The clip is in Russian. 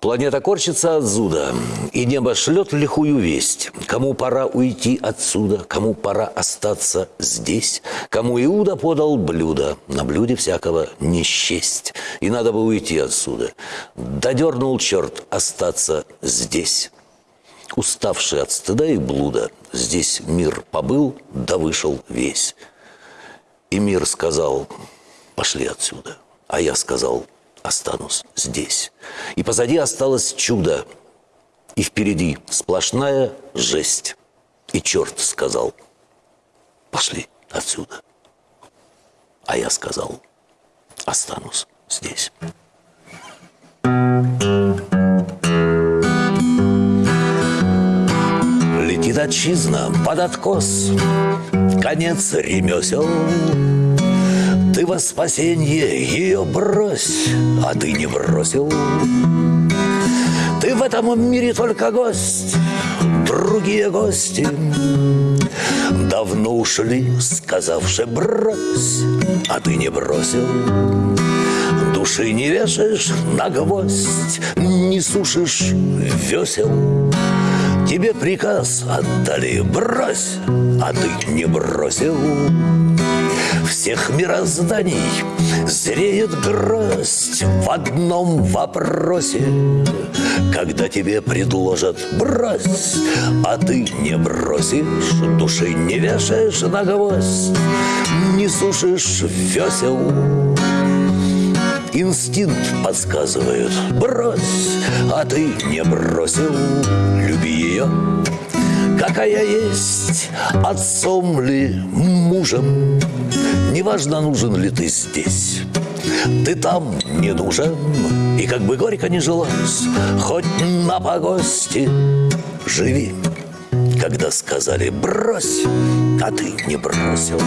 Планета корчится от зуда, и небо шлет лихую весть. Кому пора уйти отсюда, кому пора остаться здесь, кому Иуда подал блюдо, на блюде всякого не счесть. И надо бы уйти отсюда. Додернул черт остаться здесь. Уставший от стыда и блуда, здесь мир побыл, да вышел весь. И мир сказал, пошли отсюда. А я сказал, останусь здесь. И позади осталось чудо, и впереди сплошная жесть. И черт сказал, пошли отсюда. А я сказал, останусь здесь. Летит отчизна под откос, конец ремесел, ты во спасенье ее брось, а ты не бросил. Ты в этом мире только гость, другие гости Давно ушли, сказавши брось, а ты не бросил. Души не вешаешь на гвоздь, не сушишь весел. Тебе приказ отдали брось, а ты не бросил всех мирозданий. Зреет гроздь в одном вопросе. Когда тебе предложат брось А ты не бросишь, души не вешаешь на гвоздь Не сушишь весел. Инстинкт подсказывает Брось, а ты не бросил Люби ее, какая есть Отцом ли, мужем? Неважно, нужен ли ты здесь. Ты там не нужен И как бы горько не жилось Хоть на погости Живи. Когда сказали брось А ты не бросил